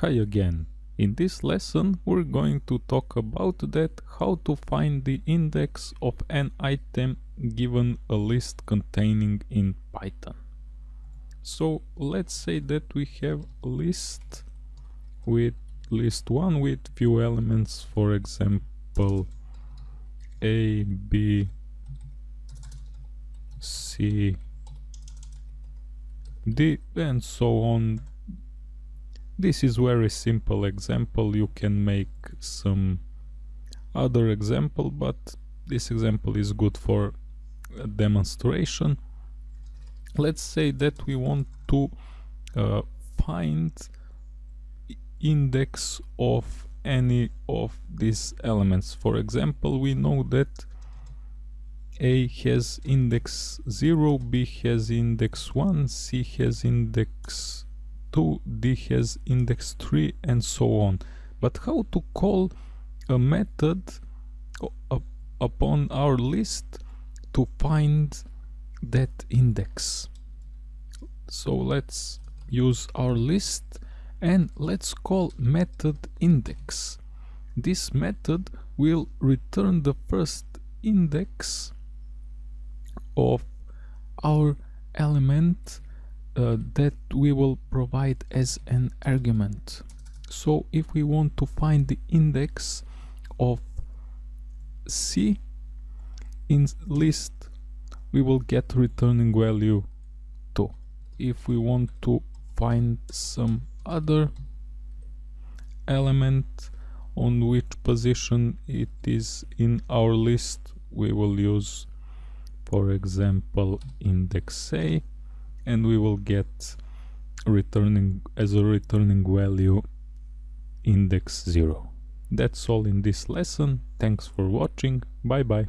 Hi again. In this lesson we're going to talk about that how to find the index of an item given a list containing in Python. So let's say that we have a list with list 1 with few elements for example A, B, C, D and so on this is very simple example. You can make some other example but this example is good for demonstration. Let's say that we want to uh, find index of any of these elements. For example we know that a has index 0 b has index 1 c has index 2 d has index 3 and so on. But how to call a method upon our list to find that index? So let's use our list and let's call method index. This method will return the first index of our element uh, that we will provide as an argument. So if we want to find the index of C in list we will get returning value 2 if we want to find some other element on which position it is in our list we will use for example index A and we will get returning as a returning value index 0 that's all in this lesson. Thanks for watching. Bye bye